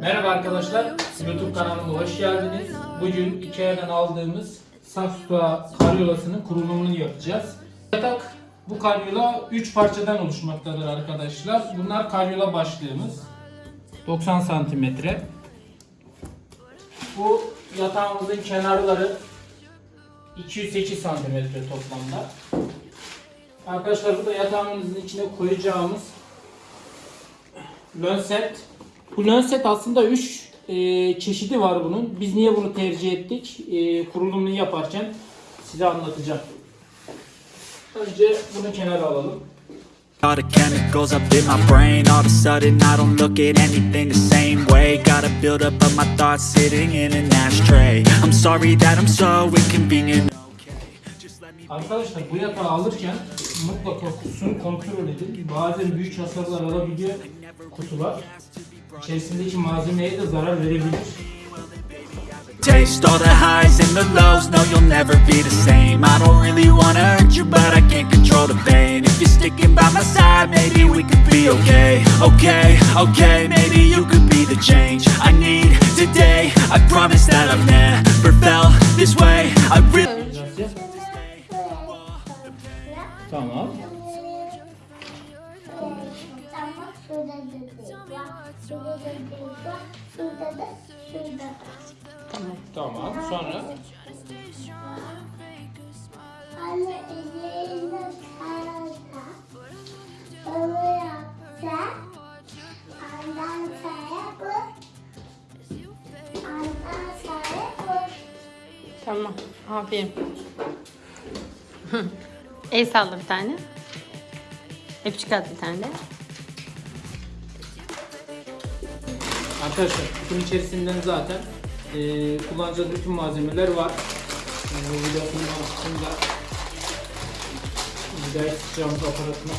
Merhaba arkadaşlar, YouTube kanalıma hoş geldiniz. Bugün Ikea'dan aldığımız Safsuğa karyolasının kurulumunu yapacağız. Yatak bu karyola 3 parçadan oluşmaktadır arkadaşlar. Bunlar karyola başlığımız. 90 santimetre. Bu yatağımızın kenarları 208 santimetre toplamda. Arkadaşlar bu da yatağımızın içine koyacağımız Lönset. Bu Lönset aslında 3 çeşidi var bunun. Biz niye bunu tercih ettik? E, kurulumunu yaparken size anlatacağım. Önce bunu kenara alalım. All the chemicals up in my brain All of a sudden I don't look at anything the same way Got a build up of my thoughts sitting in an ashtray I'm sorry that I'm so inconvenient Arkadaşlar bu yatağı alırken mutlaka kutusunu kontrol edin. Bazen büyük hasarlar alabiliyor kutular. İçerisindeki malzemeye de zarar verebilir. Taste all the highs and the lows. No, you'll never be the same. I don't really wanna hurt you But I can't control the pain. If you're sticking by my side Maybe we could be okay. Okay, okay Maybe you could be the change I need today. I promise that I've never felt this way. I really da. Tamam. Sonra. Tamam. Aferin. El salla bir tane. Öpücük at bir tane de. arkadaşlar kutunun içerisinden zaten e, kullanacağımız bütün malzemeler var. E, bu videonun altında vidayı sıkacağımız aparatına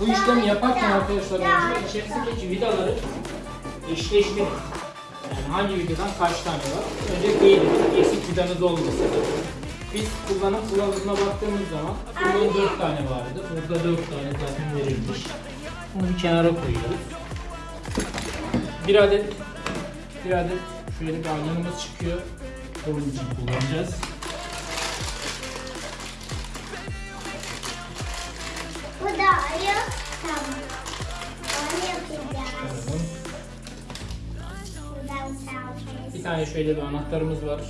Bu işlemi yaparken arkadaşlar önce içerisindeki vidaları eşleştirin. Yani hangi vidadan kaç tane var? Önce değilim. Eksik vidanız olmasın. Biz kullanım kılavuzuna baktığımız zaman bunun 4 tane vardı. Burada 4 tane zaten verilmiş. Bunu bir kenara koyuyoruz. Bir adet bir adet şöyle bir ayranımız çıkıyor. Onun için kullanacağız. Bu da ayı. Tamam. Onu yapacağız. Bir tane şöyle bir anahtarımız var.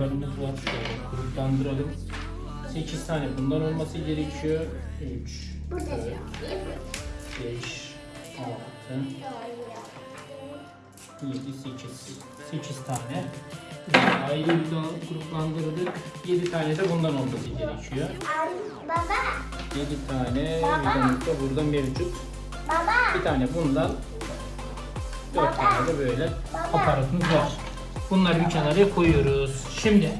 Vidalarımız var. Şöyle gruplandıralım. 8 tane bundan olması gerekiyor. 3, Bu da 4, ayı. 5, 6, 7, 8. 8 tane. Ayrı vida gruplandırdık. 7 tane de bundan olması gerekiyor. Baba, 7 tane vidamız da burada mevcut. baba. Bir tane bundan 4 tane de böyle aparatımız var. Bunları bir kenara koyuyoruz. Şimdi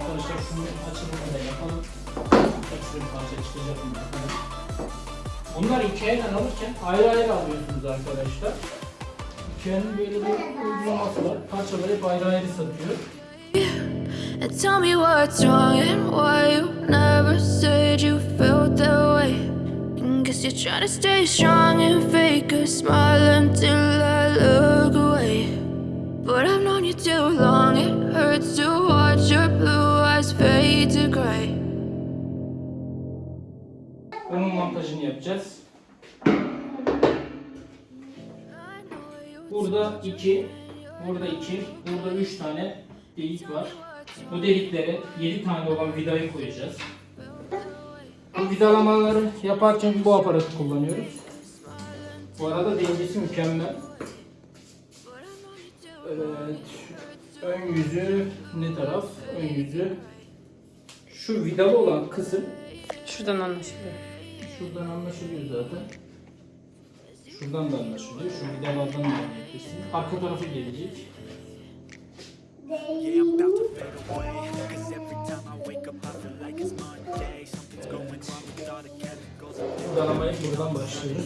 arkadaşlar şunu açılımını da yapalım. Ekstra bir parça çıkacak mı bakalım. Bunlar Ikea'dan alırken ayrı ayrı alıyorsunuz arkadaşlar. Ikea'nın böyle bir uygulaması var. Parçaları hep ayrı ayrı satıyor. And tell me what's wrong and why you never said you felt that way. Guess you're trying to stay strong and fake a smile until I look away. But I've known you too long, it hurts to watch your blue eyes fade to gray. Bunun montajını yapacağız. Burada iki, burada iki, burada üç tane delik var. Bu deliklere 7 tane olan vidayı koyacağız. Bu vidalamaları yaparken bu aparatı kullanıyoruz. Bu arada dengesi mükemmel. Evet. Ön yüzü ne taraf? Ön yüzü. Şu vidalı olan kısım Şuradan anlaşılıyor. Şuradan anlaşılıyor zaten. Şuradan da anlaşılıyor. Şu vidalardan da anlaşılıyor. Arka tarafı gelecek. buradan başlıyoruz.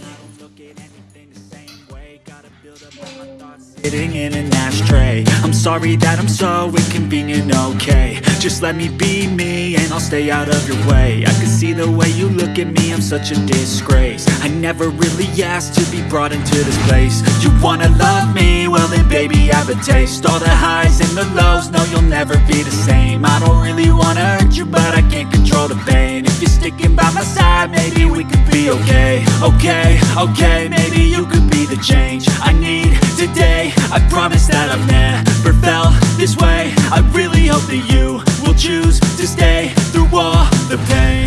Sitting in an ashtray I'm sorry that I'm so inconvenient, okay just let me be me and I'll stay out of your way. I can see the way you look at me, I'm such a disgrace. I never really asked to be brought into this place. You wanna love me? Well then baby I have a taste. All the highs and the lows, no you'll never be the same. I don't really wanna hurt you but I can't control the pain. If you're sticking by my side, maybe we could be okay. Okay, okay, maybe you could be the change I need today. I promise that I've never felt this way. I really hope that you choose to stay through all the pain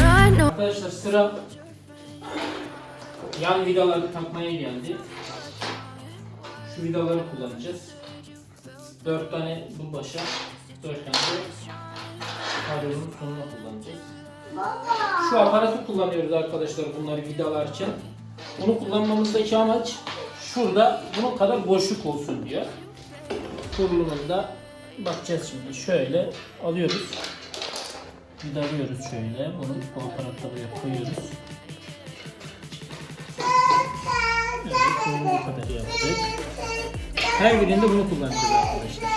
Arkadaşlar sıra yan vidaları takmaya geldi. Şu vidaları kullanacağız. 4 tane bu başa, 4 tane de karyonun sonuna kullanacağız. Şu aparatı kullanıyoruz arkadaşlar bunları vidalarken. Bunu kullanmamızdaki amaç şurada bunun kadar boşluk olsun diyor. Kurulumunda bakacağız şimdi. Şöyle alıyoruz. Vidalıyoruz şöyle. Bunu bu aparatta buraya koyuyoruz. Evet, bu kadar yaptık. Her birinde bunu kullanacağız arkadaşlar.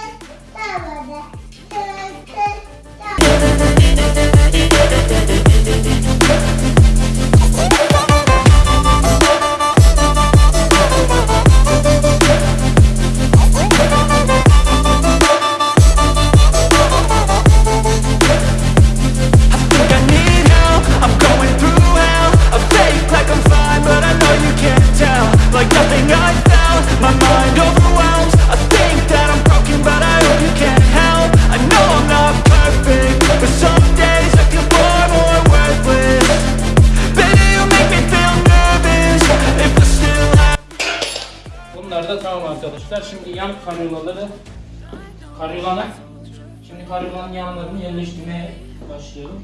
Başlayalım.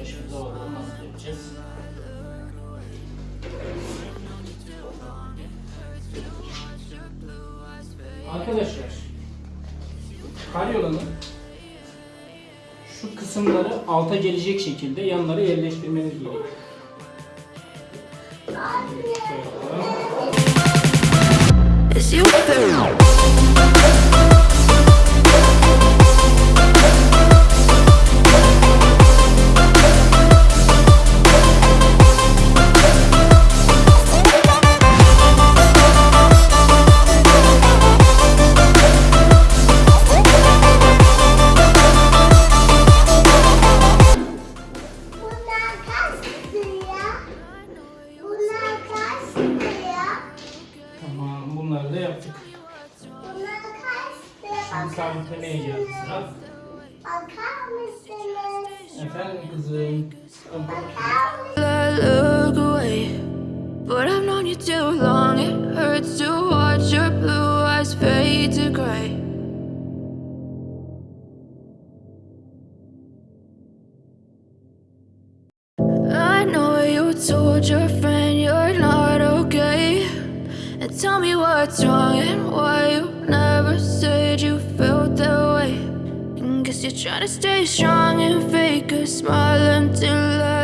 Başımıza bakalım nasıl yapacağız. Arkadaşlar karyolanın şu kısımları alta gelecek şekilde yanlara yerleştirmeniz gerekiyor. Brasil. Então. Kaç lira? Şimdi sabitlemeye geldi sıra. Bakar mısınız? Efendim kızım. Bakar mısınız? I look away. But I've known you too long, it hurts to watch your blue eyes fade to gray. Trying to stay strong and fake a smile until I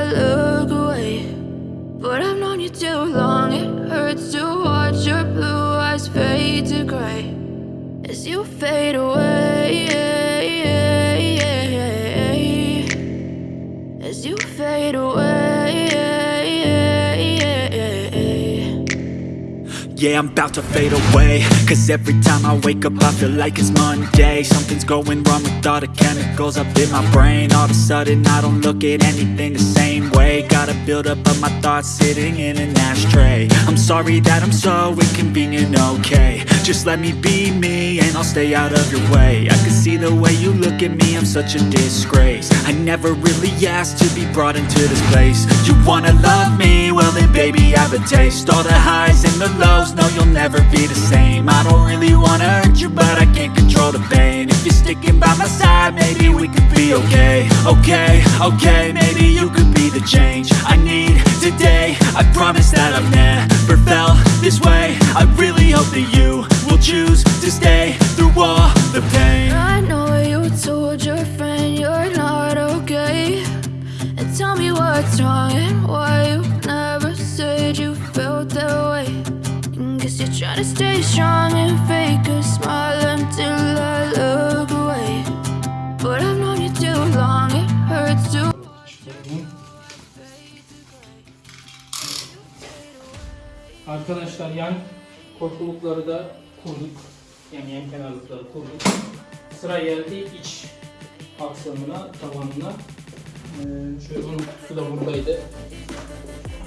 Yeah, I'm about to fade away. Cause every time I wake up I feel like it's Monday. Something's going wrong with all the chemicals up in my brain. All of a sudden I don't look at anything the same way. Gotta build up of my thoughts sitting in an ashtray. I'm sorry that I'm so inconvenient, okay. Just let me be me and I'll stay out of your way. I can see the way you look at me, I'm such a disgrace. I never really asked to be brought into this place. You wanna love me? Well then baby I have a taste. All the highs and the lows, no you'll never be the same. I don't really wanna hurt you but I can't control the pain. If you're sticking by my side maybe we could be okay. Okay, okay, maybe you could be the change I need today. I promise that I've never felt this way. I really hope that you will choose to stay through all the pain. I know you told your friend you're not okay. And tell me what's wrong and why you never said you felt that way stay strong and fake a smile until I look away. But I've known you too long, it hurts to Arkadaşlar yan korkulukları da kurduk. Yani yan kenarlıkları kurduk. Sıra geldi iç aksamına, tavanına. Ee, şöyle bunun kutusu da buradaydı.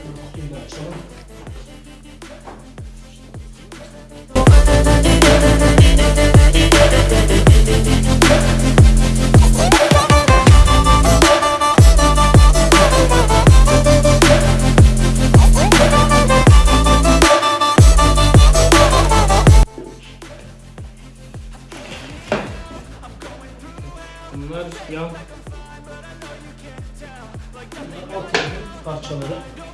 Bu Kutuyu da açalım. Bunlar yan alt parçaları.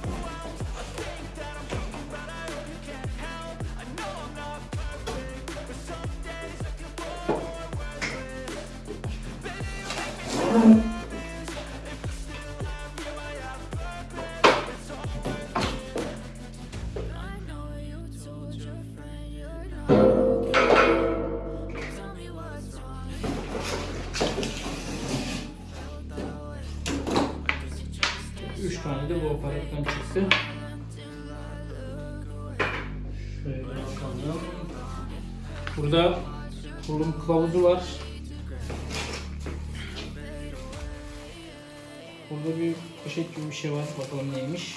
Var. Bakalım neymiş.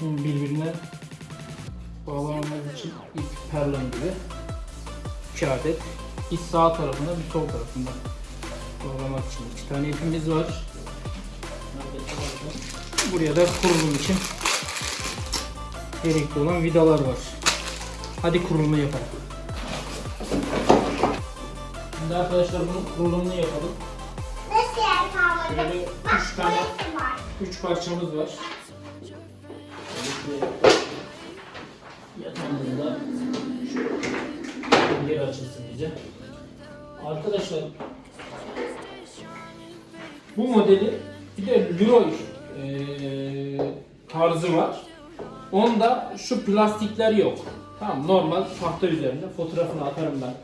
Birbirine bağlamamız için ip perlon gibi. 2 adet. Bir sağ tarafında bir sol tarafında bağlamak için iki tane ipimiz var. Buraya da kurulum için gerekli olan vidalar var. Hadi kurulumu yapalım. Şimdi arkadaşlar bunun kurulumunu yapalım. Şöyle üç tane, üç parçamız var. Yatağımızda yer açılsın bize. Arkadaşlar bu modeli bir de Leroy eee, tarzı var. Onda şu plastikler yok. Tamam normal tahta üzerinde fotoğrafını atarım ben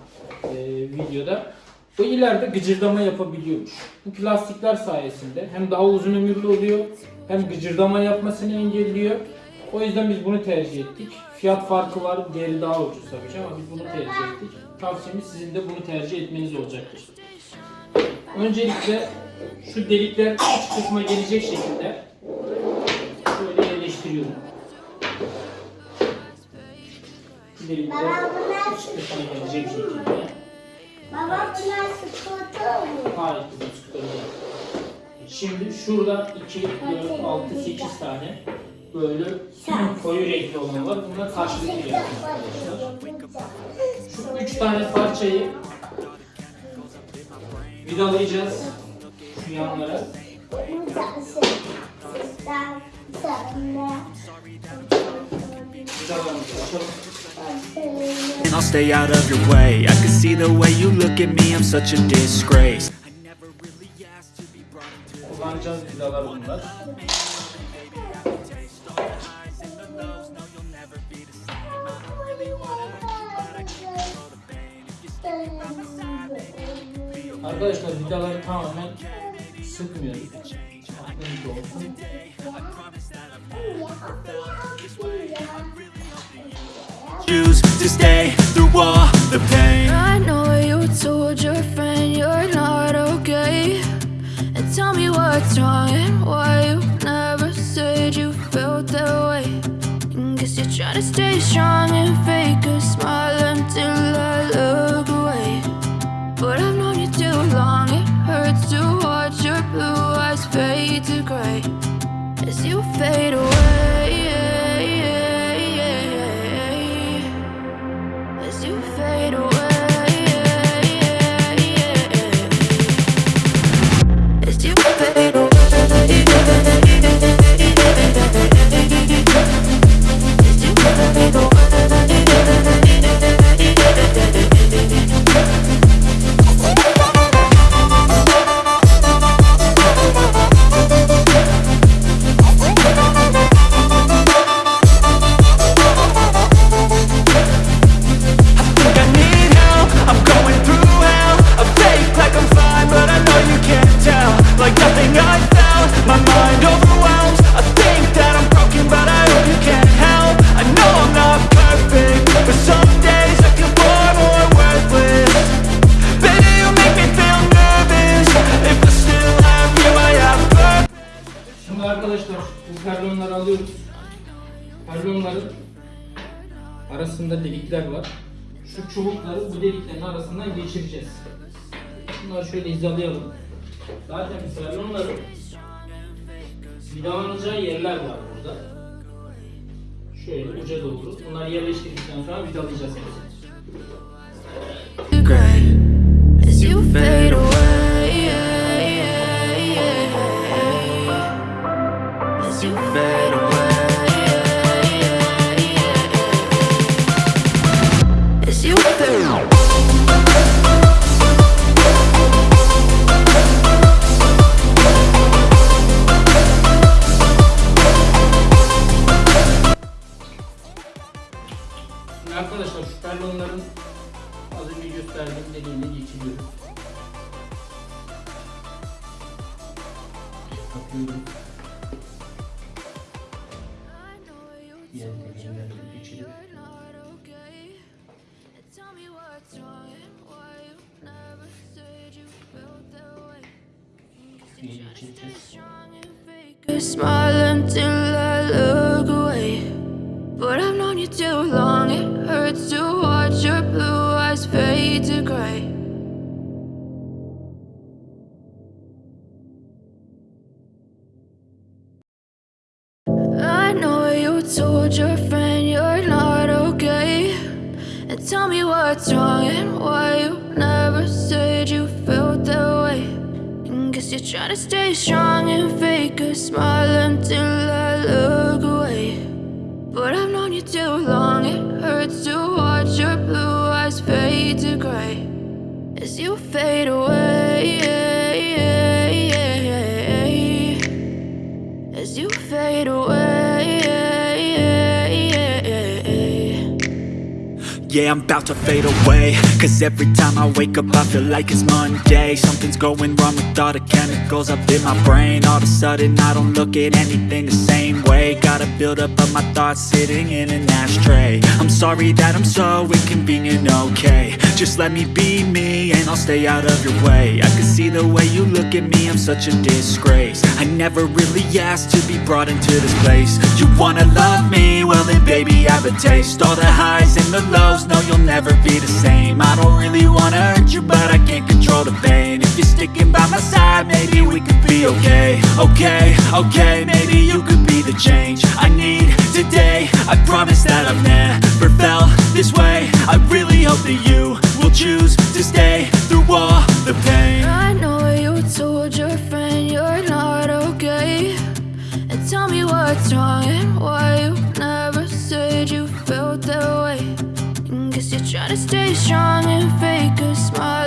eee, videoda. Bu ileride gıcırdama yapabiliyormuş. Bu plastikler sayesinde hem daha uzun ömürlü oluyor hem gıcırdama yapmasını engelliyor. O yüzden biz bunu tercih ettik. Fiyat farkı var, diğeri daha ucuz tabii ama biz bunu tercih ettik. Tavsiyemiz sizin de bunu tercih etmeniz olacaktır. Öncelikle şu delikler iç kısma gelecek şekilde şöyle yerleştiriyorum. Delikler iç kısma gelecek şekilde. Baba bunlar sıkıntı mı? Hayır kızım. Şimdi şurada 2, 4, 6, 8 tane böyle koyu renkli olan var. Bunlar karşılıklı yapıyoruz arkadaşlar. Şu 3 tane parçayı vidalayacağız şu yanlara. Vidalarımızı açalım. And I'll stay out of your way. I can see the way you look at me, I'm such a disgrace. Kullanacağız vidalar bunlar. Arkadaşlar vidaları tamamen sıkmıyoruz. Aklınızda olsun. Choose to stay all the pain I know you told your friend you're not okay. And tell me what's wrong and why you never said you felt that way. And guess you're trying to stay strong and fake a smile until I look away. But I've known you too long, it hurts to watch your blue eyes fade to gray as you fade away. Arasında delikler var. Şu çubukları bu deliklerin arasından geçireceğiz. Bunları şöyle hizalayalım. Zaten mesela onların vidalanacağı yerler var burada. Şöyle uca doğru. Bunları yerleştirdikten sonra vidalayacağız as you fade away. As you fade away. Arkadaşlar şu perlonların az önce gösterdiğim deliğine geçiriyoruz. Takıyorum. Smile until I look away. But I've known you too long, it hurts to watch your blue eyes fade to gray. I know you told your friend you're not okay. And tell me what's wrong and why you Trying to stay strong and fake a smile until I look away. But I've known you too long, it hurts to watch your blue eyes fade to gray as you fade away. As you fade away. Yeah, I'm about to fade away. Cause every time I wake up I feel like it's Monday. Something's going wrong with all the chemicals up in my brain. All of a sudden I don't look at anything the same way. Gotta build up of my thoughts sitting in an ashtray. I'm sorry that I'm so inconvenient, okay. Just let me be me and I'll stay out of your way. I can see the way you look at me, I'm such a disgrace. I never really asked to be brought into this place. You wanna love me? I have a taste. All the highs and the lows, no you'll never be the same. I don't really wanna hurt you but I can't control the pain. If you're sticking by my side maybe we could be okay. Okay, okay, maybe you could be the change I need today. I promise that I've never felt this way. I really hope that you will choose to stay stay strong and fake a smile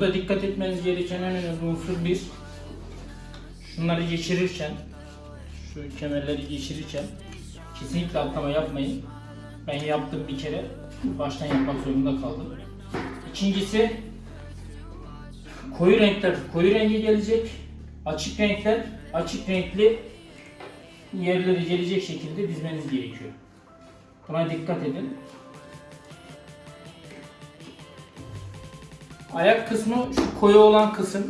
burada dikkat etmeniz gereken en önemli unsur bir. Şunları geçirirken, şu kemerleri geçirirken kesinlikle atlama yapmayın. Ben yaptım bir kere. Baştan yapmak zorunda kaldım. İkincisi koyu renkler koyu renge gelecek. Açık renkler açık renkli yerleri gelecek şekilde dizmeniz gerekiyor. Buna dikkat edin. Ayak kısmı şu koyu olan kısım.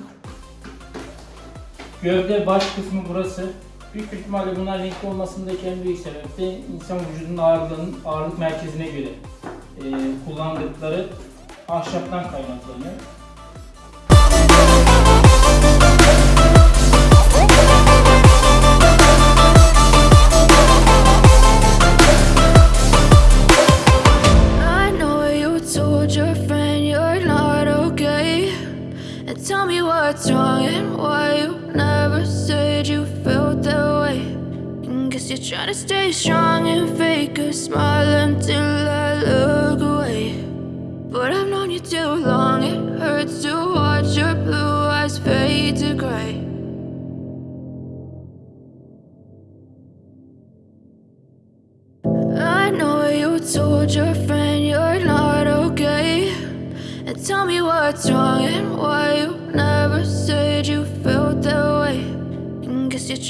Gövde baş kısmı burası. Büyük ihtimalle bunlar renkli olmasındaki en büyük sebep de insan vücudunun ağırlığının ağırlık merkezine göre e, kullandıkları ahşaptan kaynaklanıyor. To stay strong and fake a smile until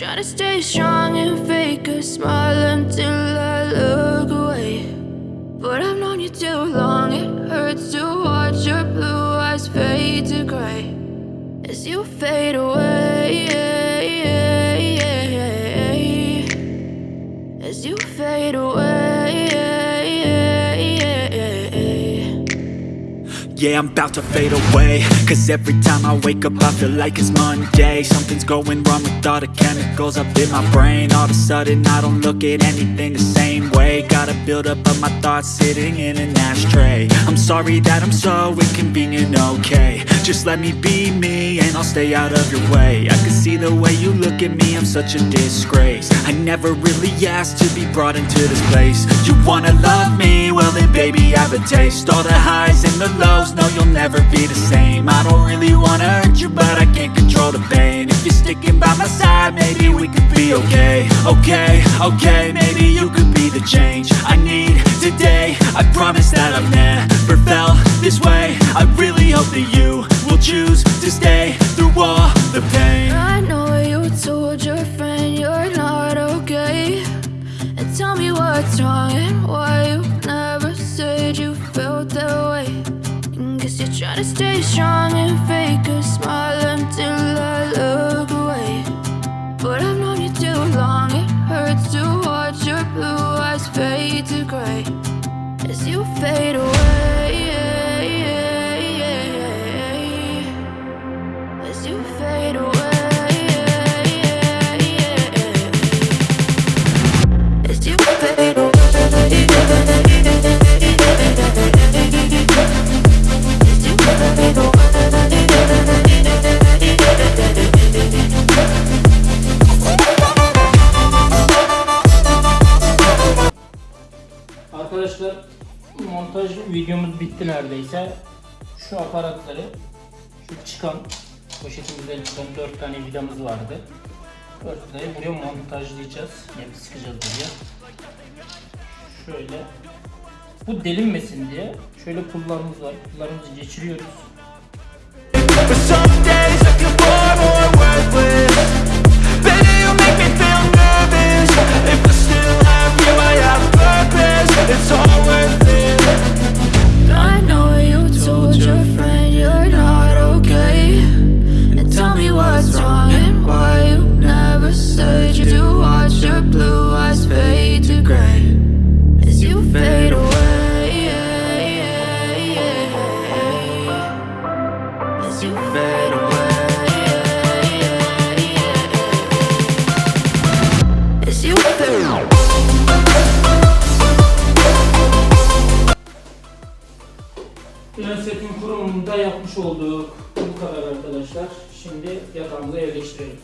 Trying to stay strong and fake a smile until I look away. But I've known you too long, it hurts to watch your blue eyes fade to gray as you fade away. As you fade away. Yeah, I'm about to fade away. Cause every time I wake up I feel like it's Monday. Something's going wrong with all the chemicals up in my brain. All of a sudden I don't look at anything the same way Gotta build up of my thoughts sitting in an ashtray. I'm sorry that I'm so inconvenient, okay. Just let me be me and I'll stay out of your way. I can see the way you look at me, I'm such a disgrace. I never really asked to be brought into this place. You wanna love me? Well then baby I have a taste. All the highs and the lows, no you'll never be the same. I don't really wanna hurt you but I can't control the pain. If you're sticking by my side maybe we could be okay. Okay, okay, maybe you could be the change I need today. I promise that I've never felt this way. I really hope that you Arkadaşlar montaj videomuz bitti neredeyse. Şu aparatları, şu çıkan poşetimizden çıkan 4 tane vidamız vardı. 4 vidayı buraya montajlayacağız. Yani sıkacağız buraya. Şöyle. Bu delinmesin diye şöyle pullarımız var. Pullarımızı geçiriyoruz. It's all worth it I know you told your friend you're not okay. And tell me what's wrong and why you never said you to watch your blue eyes fade to gray as you fade away. As you fade olduk. Bu kadar arkadaşlar. Şimdi yatağımıza yerleştirelim.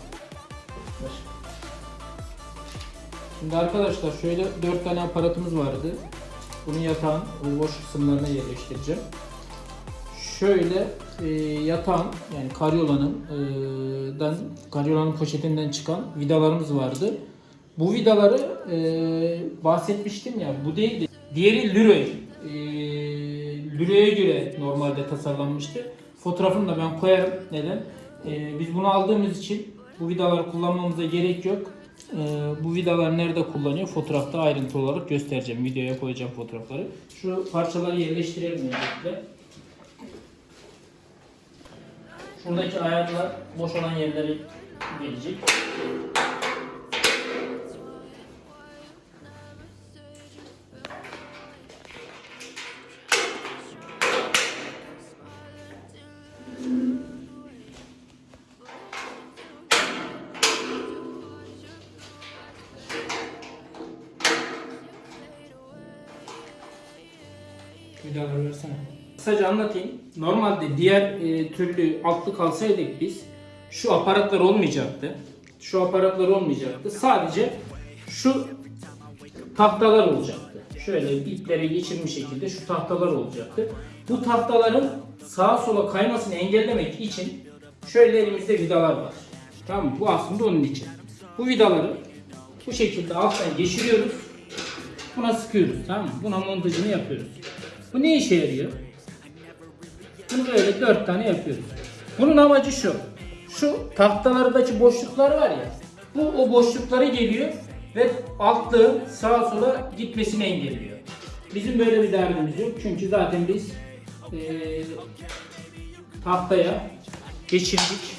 Şimdi arkadaşlar şöyle 4 tane aparatımız vardı. Bunu yatağın boş kısımlarına yerleştireceğim. Şöyle e, yatağın yani karyolanın e, dan karyolanın poşetinden çıkan vidalarımız vardı. Bu vidaları e, bahsetmiştim ya bu değildi. Diğeri Leroy. E, Leroy'e göre normalde tasarlanmıştı. Fotoğrafını da ben koyarım. Neden? E, biz bunu aldığımız için bu vidaları kullanmamıza gerek yok. E, bu vidalar nerede kullanıyor? Fotoğrafta ayrıntı olarak göstereceğim. Videoya koyacağım fotoğrafları. Şu parçaları yerleştirelim öncelikle. Şuradaki ayarlar boş olan yerlere gelecek. Normalde diğer e, türlü altlık alsaydık biz şu aparatlar olmayacaktı. Şu aparatlar olmayacaktı. Sadece şu tahtalar olacaktı. Şöyle iplere geçirmiş şekilde şu tahtalar olacaktı. Bu tahtaların sağa sola kaymasını engellemek için şöyle elimizde vidalar var. Tamam mı? Bu aslında onun için. Bu vidaları bu şekilde alttan geçiriyoruz. Buna sıkıyoruz. Tamam mı? Buna montajını yapıyoruz. Bu ne işe yarıyor? Bunu böyle dört tane yapıyoruz. Bunun amacı şu. Şu tahtalardaki boşluklar var ya. Bu o boşlukları geliyor ve altlığın sağa sola gitmesini engelliyor. Bizim böyle bir derdimiz yok. Çünkü zaten biz eee, tahtaya geçirdik.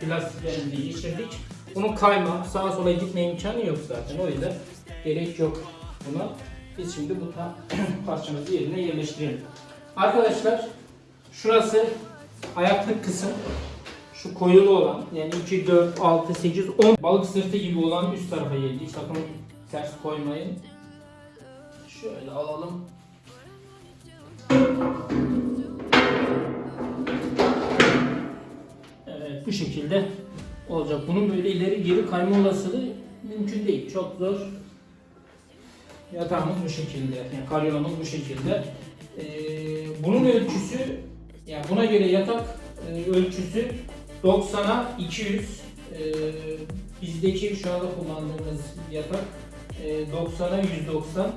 Plastiklerimizi geçirdik. Bunun kayma, sağa sola gitme imkanı yok zaten. O yüzden gerek yok buna. Biz şimdi bu parçamızı yerine yerleştirelim. Arkadaşlar şurası ayaklık kısım. Şu koyulu olan yani 2, 4, 6, 8, 10 balık sırtı gibi olan üst tarafa geldik. Sakın ters koymayın. Şöyle alalım. Evet bu şekilde olacak. Bunun böyle ileri geri kayma olasılığı mümkün değil. Çok zor. Yatağımız bu şekilde. Yani karyolamız bu şekilde. Ee, bunun ölçüsü yani buna göre yatak e, ölçüsü 90'a 200. Ee, bizdeki şu anda kullandığımız yatak e, 90'a 190.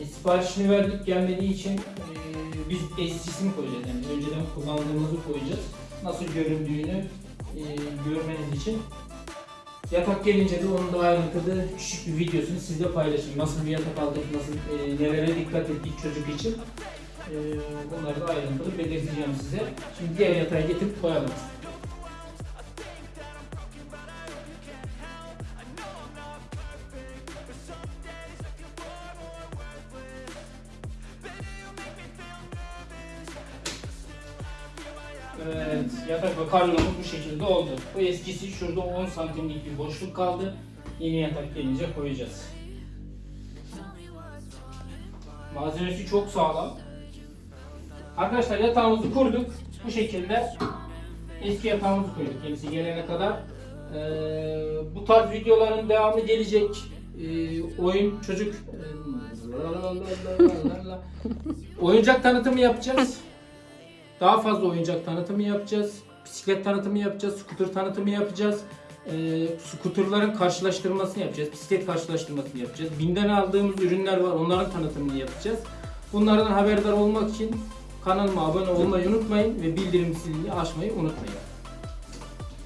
E, siparişini verdik gelmediği için e, biz eskisini koyacağız. Yani önceden kullandığımızı koyacağız. Nasıl göründüğünü e, görmeniz için. Yatak gelince de onun da ayrıntılı küçük bir videosunu sizle paylaşayım. Nasıl bir yatak aldık, nasıl e, nelere dikkat ettik çocuk için. E, bunları da ayrıntılı belirteceğim size. Şimdi diğer yatağı getirip koyalım. Evet, yatak ve karyolumuz bu şekilde oldu. Bu eskisi şurada 10 santimlik bir boşluk kaldı. Yeni yatak gelince koyacağız. Malzemesi çok sağlam. Arkadaşlar yatağımızı kurduk. Bu şekilde eski yatağımızı koyduk yenisi gelene kadar. Ee, bu tarz videoların devamı gelecek. Ee, oyun çocuk oyuncak tanıtımı yapacağız. Daha fazla oyuncak tanıtımı yapacağız. Bisiklet tanıtımı yapacağız. Skuter tanıtımı yapacağız. Ee, skuterların karşılaştırmasını yapacağız. Bisiklet karşılaştırmasını yapacağız. Binden aldığımız ürünler var. Onların tanıtımını yapacağız. Bunlardan haberdar olmak için kanalıma abone olmayı unutmayın ve bildirim zilini açmayı unutmayın.